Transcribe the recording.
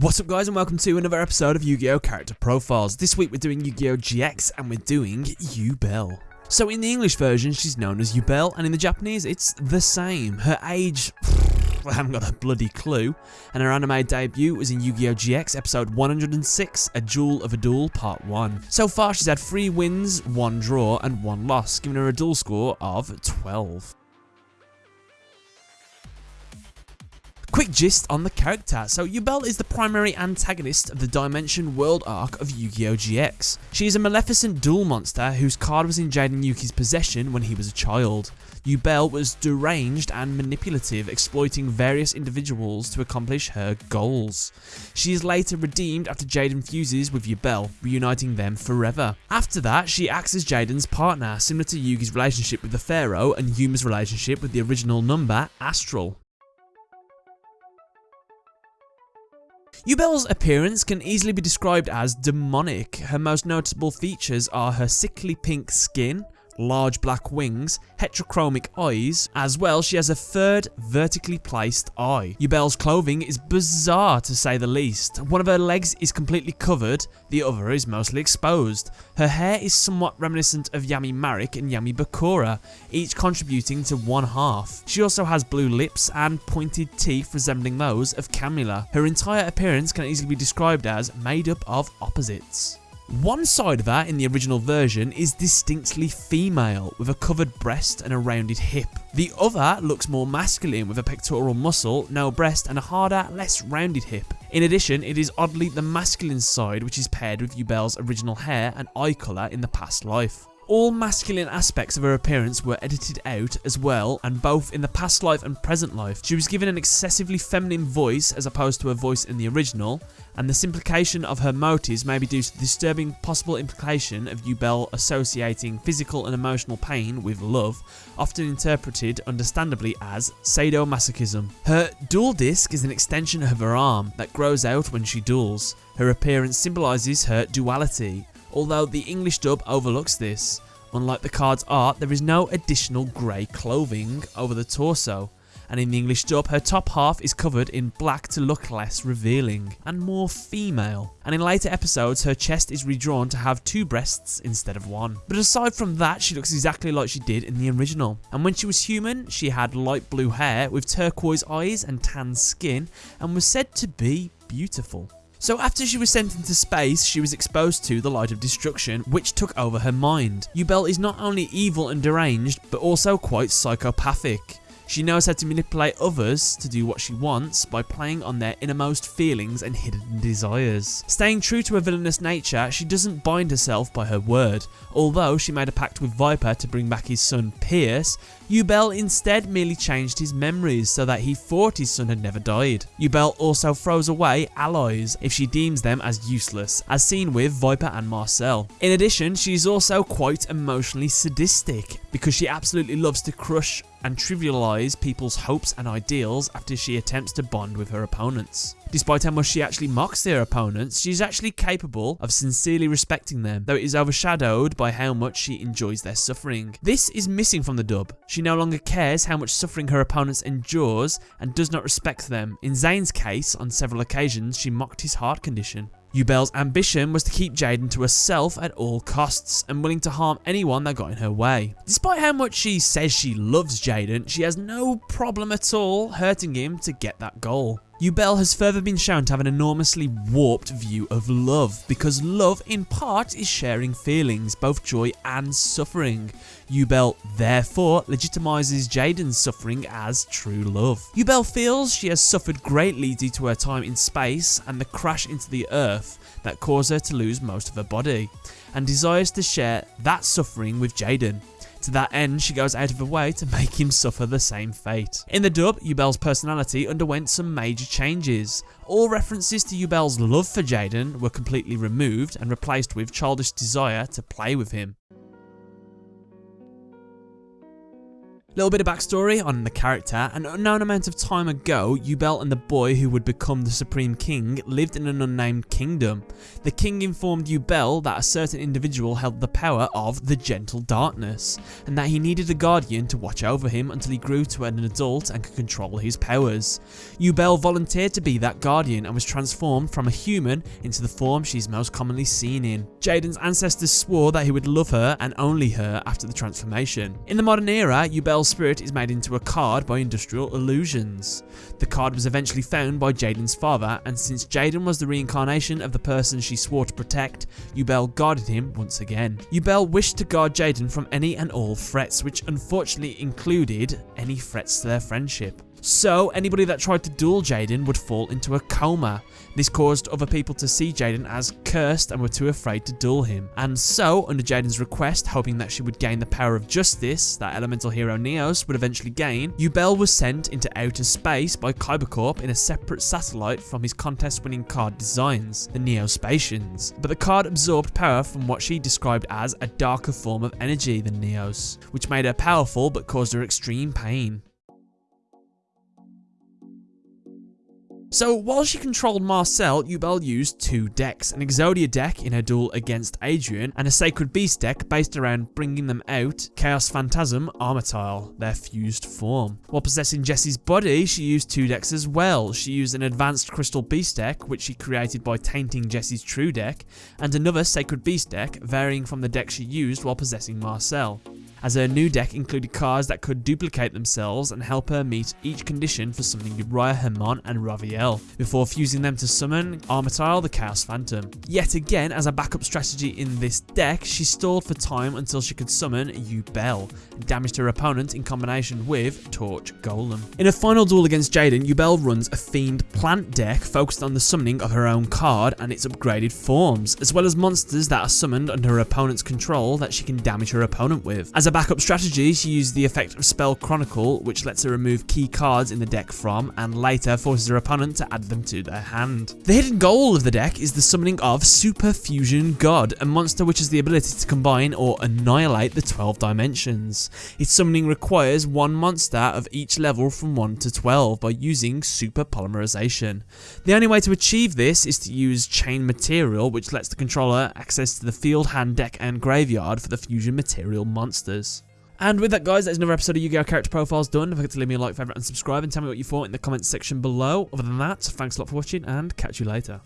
What's up guys and welcome to another episode of Yu-Gi-Oh! Character Profiles. This week we're doing Yu-Gi-Oh! GX and we're doing Yubel. So in the English version she's known as Yubel and in the Japanese it's the same. Her age, I haven't got a bloody clue. And her anime debut was in Yu-Gi-Oh! GX episode 106, A Jewel of a Duel Part 1. So far she's had 3 wins, 1 draw and 1 loss, giving her a duel score of 12. Quick gist on the character. So Yubel is the primary antagonist of the Dimension World arc of Yu-Gi-Oh! GX. She is a maleficent duel monster whose card was in Jaden Yuki's possession when he was a child. Yubel was deranged and manipulative, exploiting various individuals to accomplish her goals. She is later redeemed after Jaden fuses with Yubel, reuniting them forever. After that, she acts as Jaden's partner, similar to Yugi's relationship with the Pharaoh and Yuma's relationship with the original number, Astral. Yubel's appearance can easily be described as demonic. Her most noticeable features are her sickly pink skin, large black wings, heterochromic eyes. As well, she has a third vertically placed eye. Yubel's clothing is bizarre to say the least. One of her legs is completely covered, the other is mostly exposed. Her hair is somewhat reminiscent of Yami Marik and Yami Bakura, each contributing to one half. She also has blue lips and pointed teeth resembling those of Camula. Her entire appearance can easily be described as made up of opposites. One side of her in the original version is distinctly female, with a covered breast and a rounded hip. The other looks more masculine with a pectoral muscle, no breast and a harder, less rounded hip. In addition, it is oddly the masculine side which is paired with Yubel's original hair and eye colour in the past life. All masculine aspects of her appearance were edited out as well, and both in the past life and present life. She was given an excessively feminine voice as opposed to her voice in the original, and the simplification of her motives may be due to the disturbing possible implication of Yubel associating physical and emotional pain with love, often interpreted understandably as sadomasochism. Her Duel Disk is an extension of her arm that grows out when she duels. Her appearance symbolises her duality, although the English dub overlooks this. Unlike the card's art, there is no additional grey clothing over the torso, and in the English dub, her top half is covered in black to look less revealing and more female. And in later episodes, her chest is redrawn to have two breasts instead of one. But aside from that, she looks exactly like she did in the original. And when she was human, she had light blue hair with turquoise eyes and tan skin, and was said to be beautiful. So after she was sent into space, she was exposed to the light of destruction, which took over her mind. Yubel is not only evil and deranged, but also quite psychopathic. She knows how to manipulate others to do what she wants by playing on their innermost feelings and hidden desires. Staying true to her villainous nature, she doesn't bind herself by her word. Although she made a pact with Viper to bring back his son Pierce, Yubel instead merely changed his memories so that he thought his son had never died. Yubel also throws away allies if she deems them as useless, as seen with Viper and Marcel. In addition, she is also quite emotionally sadistic, because she absolutely loves to crush and trivialize people's hopes and ideals after she attempts to bond with her opponents. Despite how much she actually mocks their opponents, she's actually capable of sincerely respecting them, though it is overshadowed by how much she enjoys their suffering. This is missing from the dub. She no longer cares how much suffering her opponents endures and does not respect them. In Zane's case, on several occasions, she mocked his heart condition. Yubel's ambition was to keep Jaden to herself at all costs and willing to harm anyone that got in her way. Despite how much she says she loves Jaden, she has no problem at all hurting him to get that goal. Yubel has further been shown to have an enormously warped view of love, because love in part is sharing feelings, both joy and suffering. Yubel therefore legitimizes Jaden's suffering as true love. Yubel feels she has suffered greatly due to her time in space and the crash into the earth that caused her to lose most of her body, and desires to share that suffering with Jaden. To that end, she goes out of her way to make him suffer the same fate. In the dub, Yubel's personality underwent some major changes. All references to Yubel's love for Jaden were completely removed and replaced with childish desire to play with him. Little bit of backstory on the character. An unknown amount of time ago, Yubel and the boy who would become the Supreme King lived in an unnamed kingdom. The king informed Yubel that a certain individual held the power of the Gentle Darkness, and that he needed a guardian to watch over him until he grew to an adult and could control his powers. Yubel volunteered to be that guardian and was transformed from a human into the form she's most commonly seen in. Jaden's ancestors swore that he would love her and only her after the transformation. In the modern era, Yubel's spirit is made into a card by Industrial Illusions. The card was eventually found by Jaden's father, and since Jaden was the reincarnation of the person she swore to protect, Yubel guarded him once again. Yubel wished to guard Jaden from any and all threats, which unfortunately included any threats to their friendship. So, anybody that tried to duel Jaden would fall into a coma. This caused other people to see Jaden as cursed and were too afraid to duel him. And so, under Jaden's request, hoping that she would gain the power of justice that elemental hero Neos would eventually gain, Yubel was sent into outer space by KaibaCorp in a separate satellite from his contest-winning card designs, the Neo-Spacians. But the card absorbed power from what she described as a darker form of energy than Neos, which made her powerful but caused her extreme pain. So while she controlled Marcel, Yubel used two decks, an Exodia deck in her duel against Adrian, and a Sacred Beast deck based around bringing them out Chaos Phantasm Armityle, their fused form. While possessing Jesse's body, she used two decks as well. She used an Advanced Crystal Beast deck, which she created by tainting Jesse's true deck, and another Sacred Beast deck, varying from the deck she used while possessing Marcel as her new deck included cards that could duplicate themselves and help her meet each condition for summoning Uriah Hamon and Raviel, before fusing them to summon Armityle the Chaos Phantom. Yet again, as a backup strategy in this deck, she stalled for time until she could summon Yubel, and damaged her opponent in combination with Torch Golem. In a final duel against Jaden, Yubel runs a Fiend Plant deck focused on the summoning of her own card and its upgraded forms, as well as monsters that are summoned under her opponent's control that she can damage her opponent with. As a backup strategy, she used the effect of Spell Chronicle, which lets her remove key cards in the deck from, and later forces her opponent to add them to their hand. The hidden goal of the deck is the summoning of Super Fusion God, a monster which has the ability to combine or annihilate the 12 dimensions. Its summoning requires one monster of each level from 1 to 12 by using Super Polymerization. The only way to achieve this is to use Chain Material, which lets the controller access to the field, hand, deck, and graveyard for the fusion material monsters. And with that, guys, that's another episode of Yu-Gi-Oh! Character Profiles done. Don't forget to leave me a like, favourite, and subscribe, and tell me what you thought in the comments section below. Other than that, thanks a lot for watching, and catch you later.